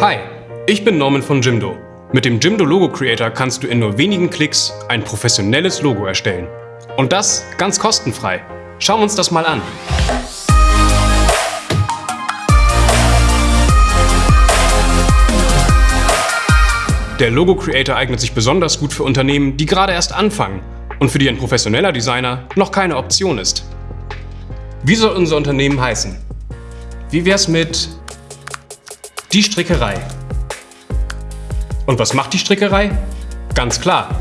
Hi, ich bin Norman von Jimdo. Mit dem Jimdo Logo Creator kannst du in nur wenigen Klicks ein professionelles Logo erstellen. Und das ganz kostenfrei. Schauen wir uns das mal an. Der Logo Creator eignet sich besonders gut für Unternehmen, die gerade erst anfangen und für die ein professioneller Designer noch keine Option ist. Wie soll unser Unternehmen heißen? Wie wär's mit die Strickerei? Und was macht die Strickerei? Ganz klar,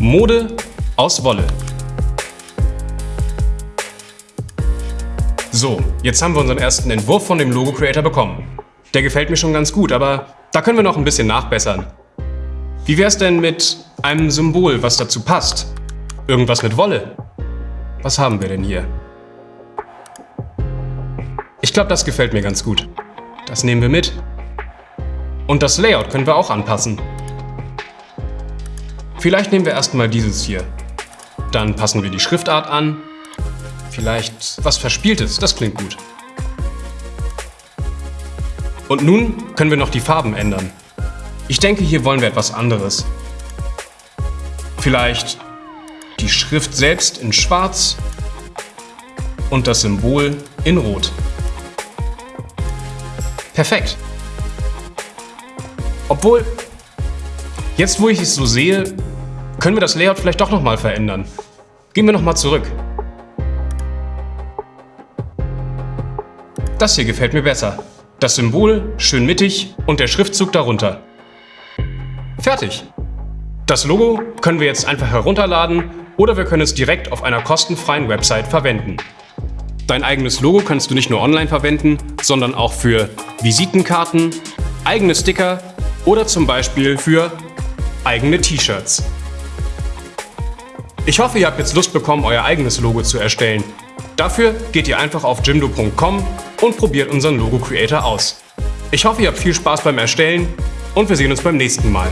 Mode aus Wolle. So, jetzt haben wir unseren ersten Entwurf von dem Logo Creator bekommen. Der gefällt mir schon ganz gut, aber da können wir noch ein bisschen nachbessern. Wie wär's denn mit einem Symbol, was dazu passt? Irgendwas mit Wolle? Was haben wir denn hier? Ich glaube, das gefällt mir ganz gut. Das nehmen wir mit. Und das Layout können wir auch anpassen. Vielleicht nehmen wir erstmal dieses hier. Dann passen wir die Schriftart an. Vielleicht was Verspieltes, das klingt gut. Und nun können wir noch die Farben ändern. Ich denke, hier wollen wir etwas anderes. Vielleicht die Schrift selbst in schwarz und das Symbol in rot. Perfekt. Obwohl, jetzt wo ich es so sehe, können wir das Layout vielleicht doch nochmal verändern. Gehen wir nochmal zurück. Das hier gefällt mir besser. Das Symbol schön mittig und der Schriftzug darunter. Fertig. Das Logo können wir jetzt einfach herunterladen oder wir können es direkt auf einer kostenfreien Website verwenden. Dein eigenes Logo kannst du nicht nur online verwenden, sondern auch für Visitenkarten, eigene Sticker oder zum Beispiel für eigene T-Shirts. Ich hoffe, ihr habt jetzt Lust bekommen, euer eigenes Logo zu erstellen. Dafür geht ihr einfach auf jimdo.com und probiert unseren Logo Creator aus. Ich hoffe, ihr habt viel Spaß beim Erstellen und wir sehen uns beim nächsten Mal.